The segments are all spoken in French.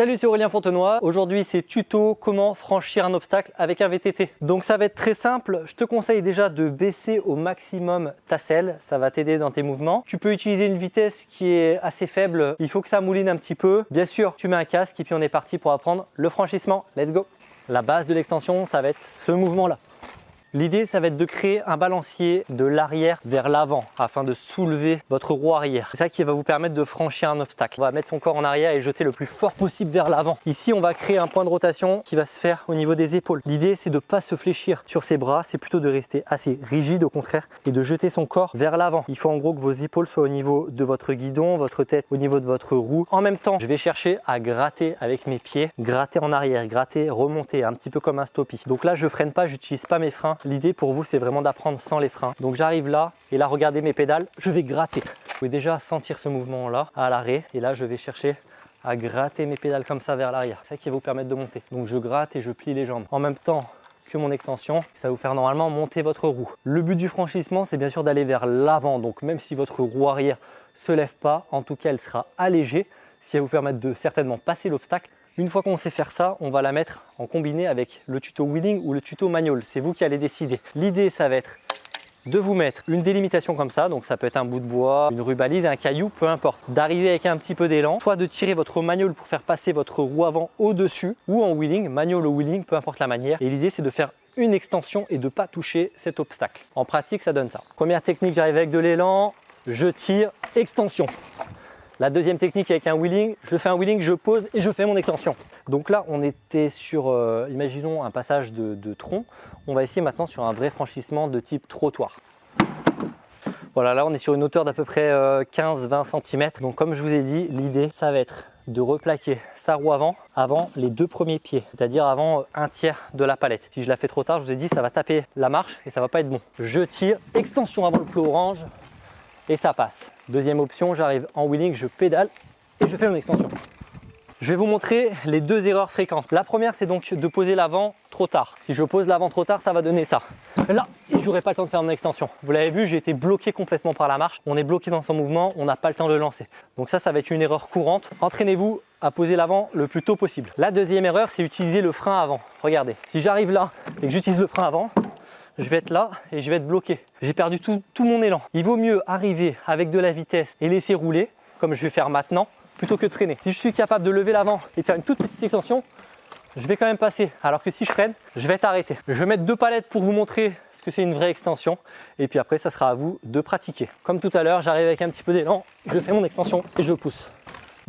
Salut, c'est Aurélien Fontenoy. Aujourd'hui, c'est tuto comment franchir un obstacle avec un VTT. Donc ça va être très simple. Je te conseille déjà de baisser au maximum ta selle. Ça va t'aider dans tes mouvements. Tu peux utiliser une vitesse qui est assez faible. Il faut que ça mouline un petit peu. Bien sûr, tu mets un casque et puis on est parti pour apprendre le franchissement. Let's go La base de l'extension, ça va être ce mouvement-là. L'idée, ça va être de créer un balancier de l'arrière vers l'avant afin de soulever votre roue arrière. C'est ça qui va vous permettre de franchir un obstacle. On va mettre son corps en arrière et jeter le plus fort possible vers l'avant. Ici, on va créer un point de rotation qui va se faire au niveau des épaules. L'idée, c'est de ne pas se fléchir sur ses bras, c'est plutôt de rester assez rigide au contraire et de jeter son corps vers l'avant. Il faut en gros que vos épaules soient au niveau de votre guidon, votre tête au niveau de votre roue. En même temps, je vais chercher à gratter avec mes pieds, gratter en arrière, gratter, remonter, un petit peu comme un stoppie. Donc là, je freine pas, j'utilise pas mes freins L'idée pour vous, c'est vraiment d'apprendre sans les freins. Donc j'arrive là, et là, regardez mes pédales, je vais gratter. Vous pouvez déjà sentir ce mouvement-là à l'arrêt. Et là, je vais chercher à gratter mes pédales comme ça vers l'arrière. C'est ça qui va vous permettre de monter. Donc je gratte et je plie les jambes. En même temps que mon extension, ça va vous faire normalement monter votre roue. Le but du franchissement, c'est bien sûr d'aller vers l'avant. Donc même si votre roue arrière se lève pas, en tout cas, elle sera allégée, ce qui va vous permettre de certainement passer l'obstacle une fois qu'on sait faire ça, on va la mettre en combiné avec le tuto wheeling ou le tuto manual. C'est vous qui allez décider. L'idée, ça va être de vous mettre une délimitation comme ça, donc ça peut être un bout de bois, une rubalise, un caillou, peu importe, d'arriver avec un petit peu d'élan, soit de tirer votre manual pour faire passer votre roue avant au-dessus, ou en wheeling, manual ou wheeling, peu importe la manière. Et l'idée c'est de faire une extension et de ne pas toucher cet obstacle. En pratique, ça donne ça. Première technique, j'arrive avec de l'élan, je tire, extension. La deuxième technique avec un wheeling, je fais un wheeling, je pose et je fais mon extension. Donc là, on était sur, euh, imaginons, un passage de, tronc. On va essayer maintenant sur un vrai franchissement de type trottoir. Voilà, là on est sur une hauteur d'à peu près 15-20 euh, cm. Donc comme je vous ai dit, l'idée, ça va être de replaquer sa roue avant, avant les deux premiers pieds, c'est-à-dire avant un tiers de la palette. Si je la fais trop tard, je vous ai dit, ça va taper la marche et ça va pas être bon. Je tire, extension avant le flot orange, et ça passe. Deuxième option, j'arrive en wheeling, je pédale et je fais mon extension. Je vais vous montrer les deux erreurs fréquentes. La première, c'est donc de poser l'avant trop tard. Si je pose l'avant trop tard, ça va donner ça. Là, je n'aurai pas le temps de faire mon extension. Vous l'avez vu, j'ai été bloqué complètement par la marche. On est bloqué dans son mouvement, on n'a pas le temps de lancer. Donc ça, ça va être une erreur courante. Entraînez-vous à poser l'avant le plus tôt possible. La deuxième erreur, c'est utiliser le frein avant. Regardez, si j'arrive là et que j'utilise le frein avant, je vais être là et je vais être bloqué. J'ai perdu tout, mon élan. Il vaut mieux arriver avec de la vitesse et laisser rouler, comme je vais faire maintenant, plutôt que de freiner. Si je suis capable de lever l'avant et de faire une toute petite extension, je vais quand même passer. Alors que si je freine, je vais être arrêté. Je vais mettre deux palettes pour vous montrer ce que c'est une vraie extension. Et puis après, ça sera à vous de pratiquer. Comme tout à l'heure, j'arrive avec un petit peu d'élan, je fais mon extension et je pousse.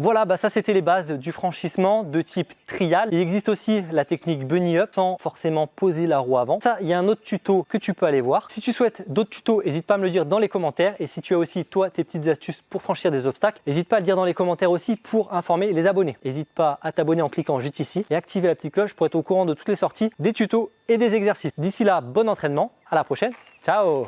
Voilà, bah ça c'était les bases du franchissement de type trial. Il existe aussi la technique bunny up sans forcément poser la roue avant. Ça, il y a un autre tuto que tu peux aller voir. Si tu souhaites d'autres tutos, n'hésite pas à me le dire dans les commentaires. Et si tu as aussi toi tes petites astuces pour franchir des obstacles, n'hésite pas à le dire dans les commentaires aussi pour informer les abonnés. N'hésite pas à t'abonner en cliquant juste ici et activer la petite cloche pour être au courant de toutes les sorties, des tutos et des exercices. D'ici là, bon entraînement, à la prochaine, ciao